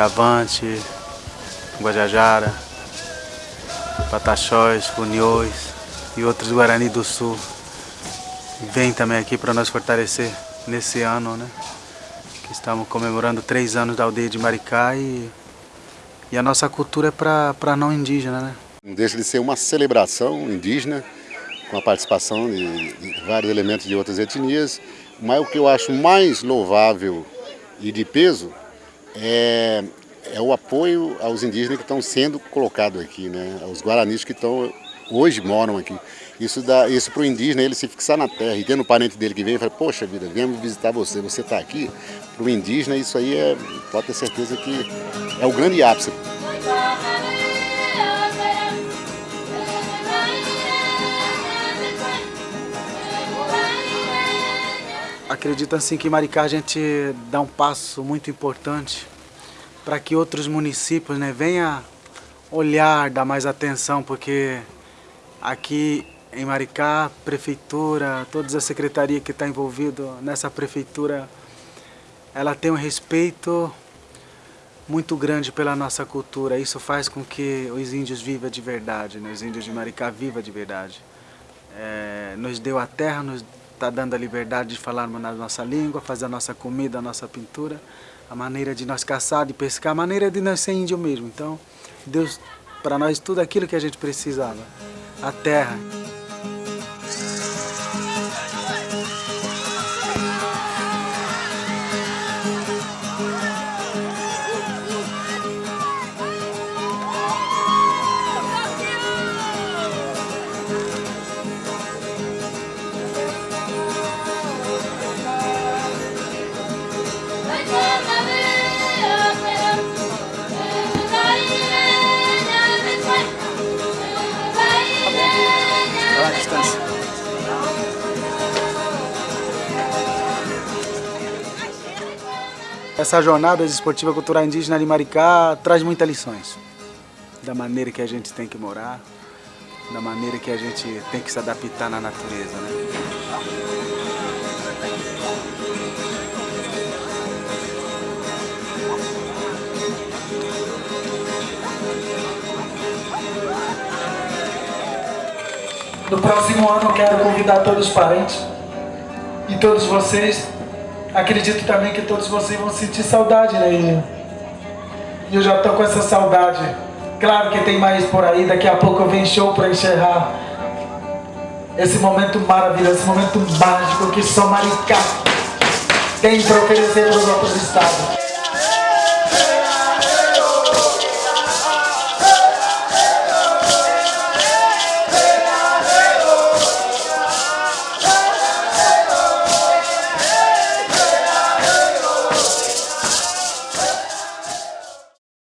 Chavante, Guajajara, Pataxós, Funiões e outros Guarani do Sul. Vem também aqui para nós fortalecer nesse ano, né? Que estamos comemorando três anos da aldeia de Maricá e, e a nossa cultura é para não indígena, né? Não deixa de ser uma celebração indígena, com a participação de vários elementos de outras etnias, mas o que eu acho mais louvável e de peso é, é o apoio aos indígenas que estão sendo colocados aqui, né? aos guaranis que estão hoje moram aqui. Isso, dá, isso para o indígena, ele se fixar na terra e tendo um parente dele que vem e fala, poxa vida, viemos visitar você, você está aqui. Para o indígena isso aí é, pode ter certeza que é o grande ápice. Acredito assim que em Maricá a gente dá um passo muito importante para que outros municípios né, venham olhar, dar mais atenção, porque aqui em Maricá, prefeitura, todas as secretarias que estão tá envolvidas nessa prefeitura, ela tem um respeito muito grande pela nossa cultura. Isso faz com que os índios vivam de verdade, né? os índios de Maricá vivam de verdade. É, nos deu a terra, nos está dando a liberdade de falarmos na nossa língua, fazer a nossa comida, a nossa pintura, a maneira de nós caçar, de pescar, a maneira de nós ser índio mesmo. Então, Deus para nós tudo aquilo que a gente precisava, a terra. Essa jornada esportiva cultural indígena de Maricá traz muitas lições. Da maneira que a gente tem que morar, da maneira que a gente tem que se adaptar na natureza. Né? No próximo ano quero convidar todos os parentes e todos vocês acredito também que todos vocês vão sentir saudade, né? E eu já estou com essa saudade. Claro que tem mais por aí, daqui a pouco vem show para encerrar esse momento maravilhoso, esse momento mágico que só Maricá tem para oferecer para os outros estados.